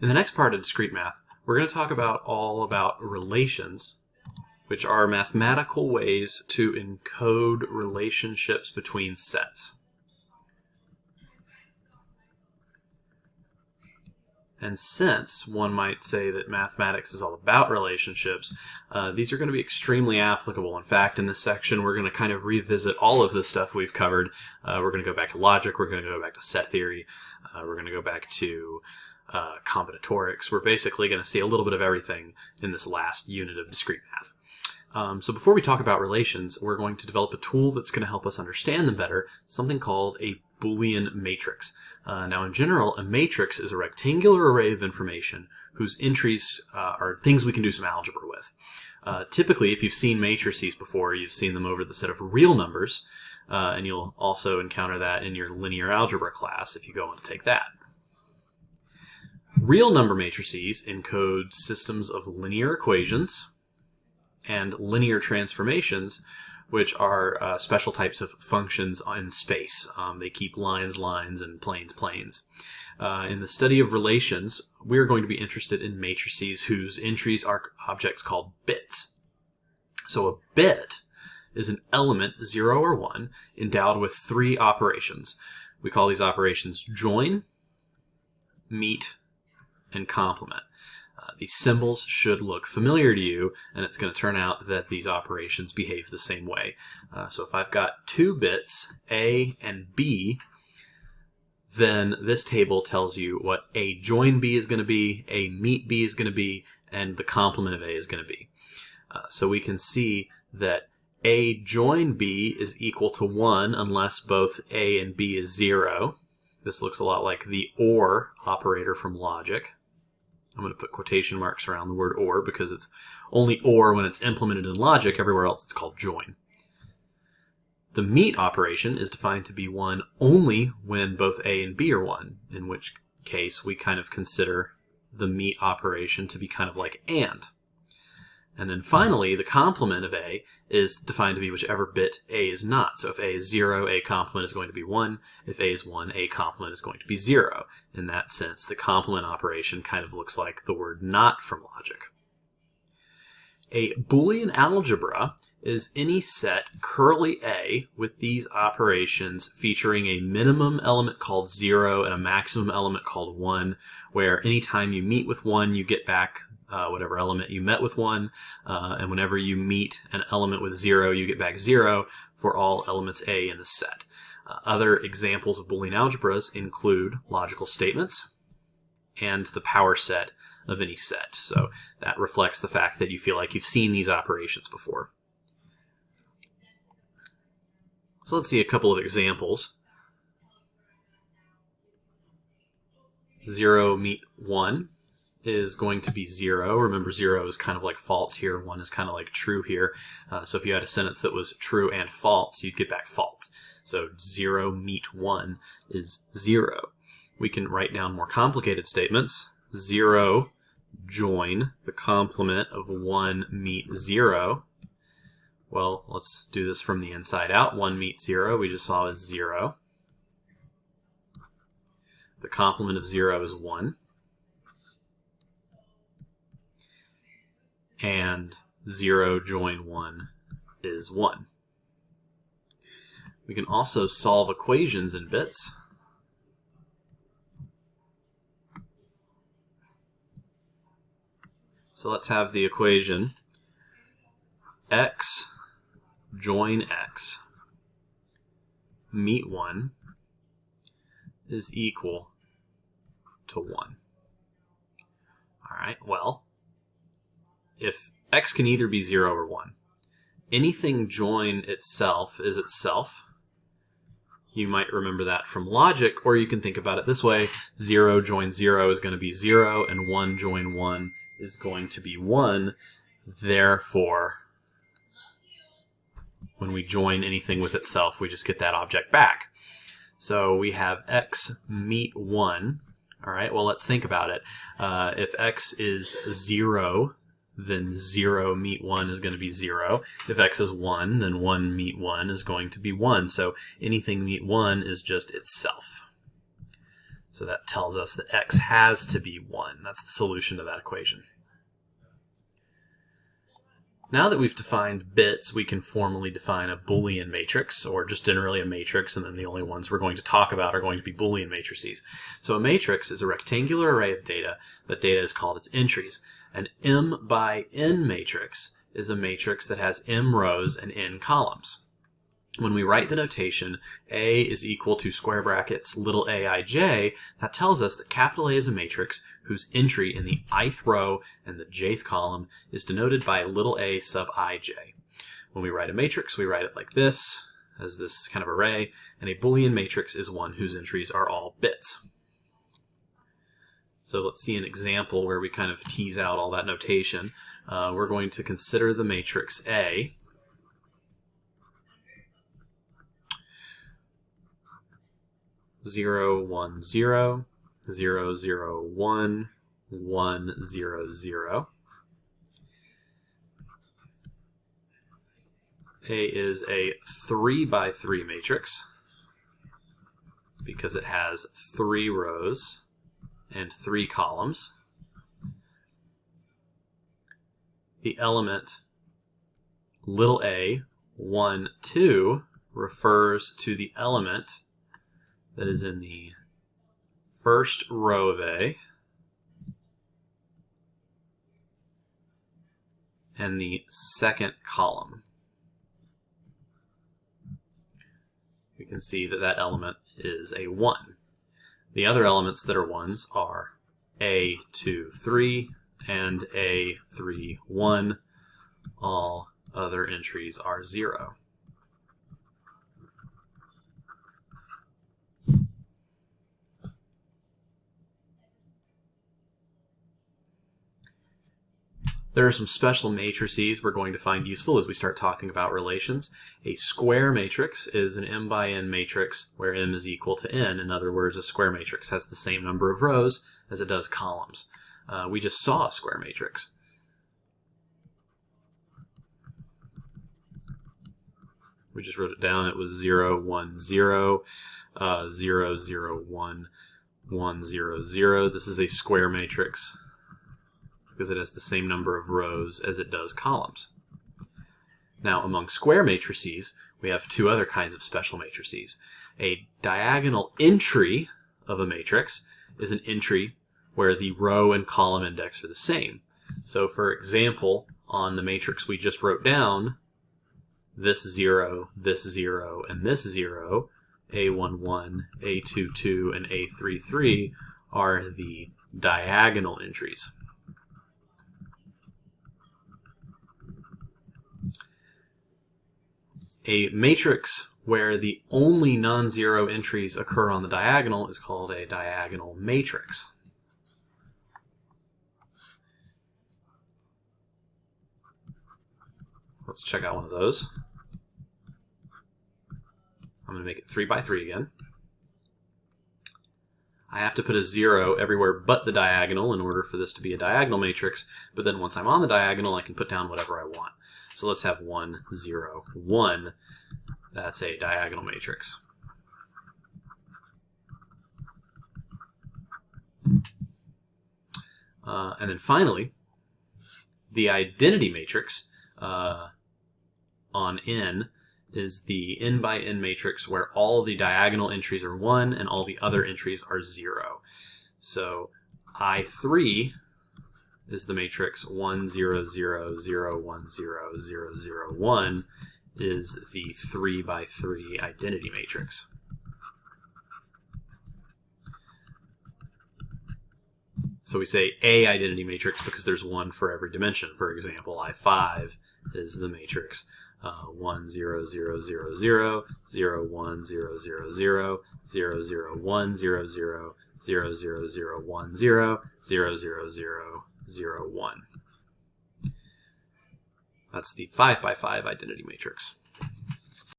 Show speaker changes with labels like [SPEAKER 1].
[SPEAKER 1] In the next part of discrete math, we're going to talk about all about relations, which are mathematical ways to encode relationships between sets. And since one might say that mathematics is all about relationships, uh, these are going to be extremely applicable. In fact, in this section, we're going to kind of revisit all of the stuff we've covered. Uh, we're going to go back to logic, we're going to go back to set theory, uh, we're going to go back to uh, combinatorics. We're basically going to see a little bit of everything in this last unit of discrete math. Um, so before we talk about relations, we're going to develop a tool that's going to help us understand them better, something called a Boolean matrix. Uh, now in general, a matrix is a rectangular array of information whose entries uh, are things we can do some algebra with. Uh, typically, if you've seen matrices before, you've seen them over the set of real numbers, uh, and you'll also encounter that in your linear algebra class if you go on to take that. Real number matrices encode systems of linear equations and linear transformations, which are uh, special types of functions in space. Um, they keep lines, lines, and planes, planes. Uh, in the study of relations, we're going to be interested in matrices whose entries are objects called bits. So a bit is an element, 0 or 1, endowed with three operations. We call these operations join, meet, and complement. Uh, these symbols should look familiar to you, and it's going to turn out that these operations behave the same way. Uh, so if I've got two bits, A and B, then this table tells you what A join B is going to be, A meet B is going to be, and the complement of A is going to be. Uh, so we can see that A join B is equal to 1 unless both A and B is 0. This looks a lot like the OR operator from logic. I'm going to put quotation marks around the word or because it's only or when it's implemented in logic. Everywhere else it's called join. The meet operation is defined to be 1 only when both A and B are 1, in which case we kind of consider the meet operation to be kind of like AND. And then hmm. finally, the complement of A is defined to be whichever bit A is not. So if A is 0, A complement is going to be 1. If A is 1, A complement is going to be 0. In that sense, the complement operation kind of looks like the word not from logic. A Boolean algebra is any set curly A with these operations featuring a minimum element called 0 and a maximum element called 1, where anytime you meet with 1, you get back uh, whatever element you met with one, uh, and whenever you meet an element with zero, you get back zero for all elements A in the set. Uh, other examples of Boolean algebras include logical statements and the power set of any set. So that reflects the fact that you feel like you've seen these operations before. So let's see a couple of examples. 0 meet 1 is going to be zero. Remember, zero is kind of like false here. One is kind of like true here. Uh, so if you had a sentence that was true and false, you'd get back false. So zero meet one is zero. We can write down more complicated statements. Zero join the complement of one meet zero. Well, let's do this from the inside out. One meet zero, we just saw is zero. The complement of zero is one. And 0 join 1 is 1. We can also solve equations in bits. So let's have the equation x join x meet 1 is equal to 1. All right, well, if x can either be 0 or 1, anything join itself is itself. You might remember that from logic, or you can think about it this way. 0 join 0 is going to be 0, and 1 join 1 is going to be 1. Therefore, when we join anything with itself, we just get that object back. So we have x meet 1. All right, well, let's think about it. Uh, if x is 0, then 0 meet 1 is going to be 0. If x is 1, then 1 meet 1 is going to be 1. So anything meet 1 is just itself. So that tells us that x has to be 1. That's the solution to that equation. Now that we've defined bits, we can formally define a Boolean matrix, or just generally a matrix, and then the only ones we're going to talk about are going to be Boolean matrices. So a matrix is a rectangular array of data, but data is called its entries. An m by n matrix is a matrix that has m rows and n columns. When we write the notation A is equal to square brackets little aij, that tells us that capital A is a matrix whose entry in the ith row and the jth column is denoted by little a sub ij. When we write a matrix, we write it like this, as this kind of array, and a Boolean matrix is one whose entries are all bits. So let's see an example where we kind of tease out all that notation. Uh, we're going to consider the matrix A, 0, 1, 0, 0, 0, 1, 1, 0, 0. A is a 3 by 3 matrix because it has three rows and three columns. The element little a, 1, 2 refers to the element that is in the first row of A and the second column. We can see that that element is a 1. The other elements that are 1s are A, 2, 3, and A, 3, 1. All other entries are 0. There are some special matrices we're going to find useful as we start talking about relations. A square matrix is an m by n matrix where m is equal to n. In other words, a square matrix has the same number of rows as it does columns. Uh, we just saw a square matrix. We just wrote it down. It was 0, 1, 0, uh, 0, 0, 1, 1, 0, 0. This is a square matrix because it has the same number of rows as it does columns. Now, among square matrices, we have two other kinds of special matrices. A diagonal entry of a matrix is an entry where the row and column index are the same. So, for example, on the matrix we just wrote down, this 0, this 0, and this 0, A11, A22, and A33 are the diagonal entries. A matrix where the only non-zero entries occur on the diagonal is called a diagonal matrix. Let's check out one of those. I'm going to make it 3 by 3 again. I have to put a 0 everywhere but the diagonal in order for this to be a diagonal matrix, but then once I'm on the diagonal, I can put down whatever I want. So let's have 1, 0, 1. That's a diagonal matrix. Uh, and then finally, the identity matrix uh, on n is the n by n matrix where all the diagonal entries are 1 and all the other entries are 0. So I3 is the matrix 1, 0, 0, 0, 1, 0, 0, 0, 1 is the 3 by 3 identity matrix. So we say a identity matrix because there's one for every dimension. For example, I5 is the matrix uh, 1, 0, 0, 0, 0, 0, 1, 0, 0, 0, 0, 0, 1, 0, 0, 0, 0, 0, 1, 0, 0, 0, 0, 0, 1. That's the 5 by 5 identity matrix.